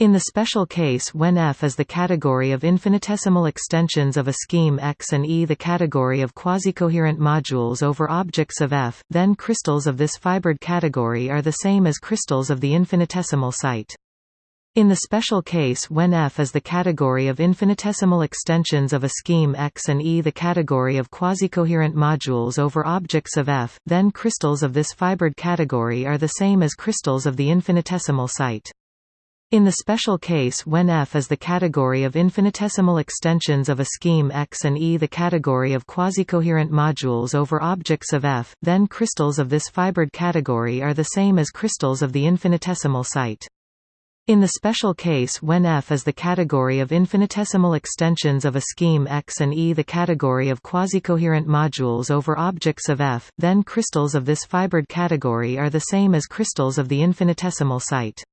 In the special case when F is the category of infinitesimal extensions of a scheme X and E the category of quasi-coherent modules over objects of F, then crystals of this fibered category are the same as crystals of the infinitesimal site. In the special case when F is the category of infinitesimal extensions of a scheme X and E the category of quasi-coherent modules over objects of F, then crystals of this fibered category are the same as crystals of the infinitesimal site. In the special case when F is the category of infinitesimal extensions of a scheme X and E the category of quasi-coherent modules over objects of F, then crystals of this fibered category are the same as crystals of the infinitesimal site. In the special case when F is the category of infinitesimal extensions of a scheme X and E the category of quasi-coherent modules over objects of F, then crystals of this fibered category are the same as crystals of the infinitesimal site.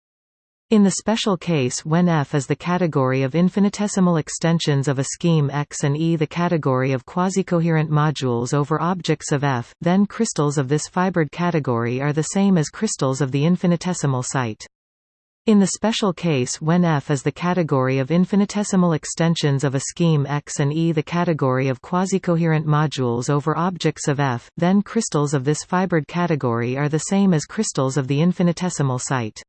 In the special case when F is the category of infinitesimal extensions of a scheme X and E the category of quasi-coherent modules over objects of F, then crystals of this fibered category are the same as crystals of the infinitesimal site. In the special case when F is the category of infinitesimal extensions of a scheme X and E the category of quasi-coherent modules over objects of F, then crystals of this fibered category are the same as crystals of the infinitesimal site.